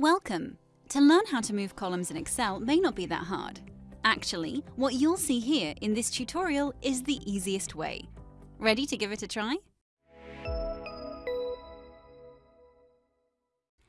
Welcome! To learn how to move columns in Excel may not be that hard. Actually, what you'll see here in this tutorial is the easiest way. Ready to give it a try?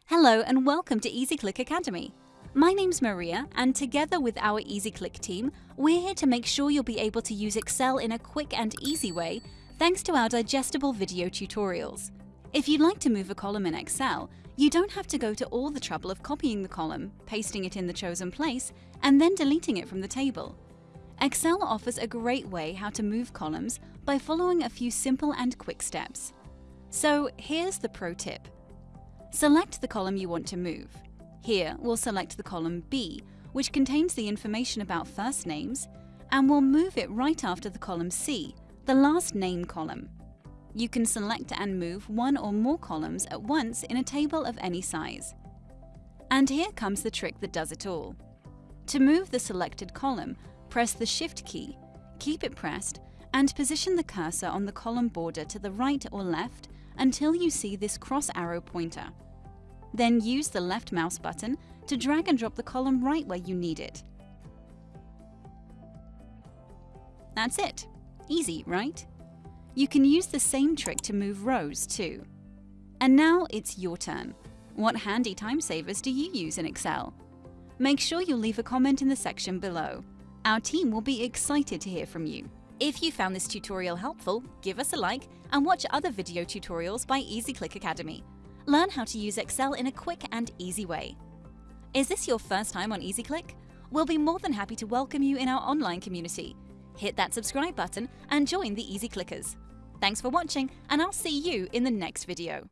Hello and welcome to EasyClick Academy. My name's Maria and together with our EasyClick team, we're here to make sure you'll be able to use Excel in a quick and easy way thanks to our digestible video tutorials. If you'd like to move a column in Excel, you don't have to go to all the trouble of copying the column, pasting it in the chosen place, and then deleting it from the table. Excel offers a great way how to move columns by following a few simple and quick steps. So here's the pro tip. Select the column you want to move. Here, we'll select the column B, which contains the information about first names, and we'll move it right after the column C, the last name column. You can select and move one or more columns at once in a table of any size. And here comes the trick that does it all. To move the selected column, press the Shift key, keep it pressed, and position the cursor on the column border to the right or left until you see this cross arrow pointer. Then use the left mouse button to drag and drop the column right where you need it. That's it. Easy, right? You can use the same trick to move rows too. And now it's your turn. What handy time savers do you use in Excel? Make sure you leave a comment in the section below. Our team will be excited to hear from you. If you found this tutorial helpful, give us a like and watch other video tutorials by EasyClick Academy. Learn how to use Excel in a quick and easy way. Is this your first time on EasyClick? We'll be more than happy to welcome you in our online community. Hit that subscribe button and join the Easy Clickers. Thanks for watching and I'll see you in the next video.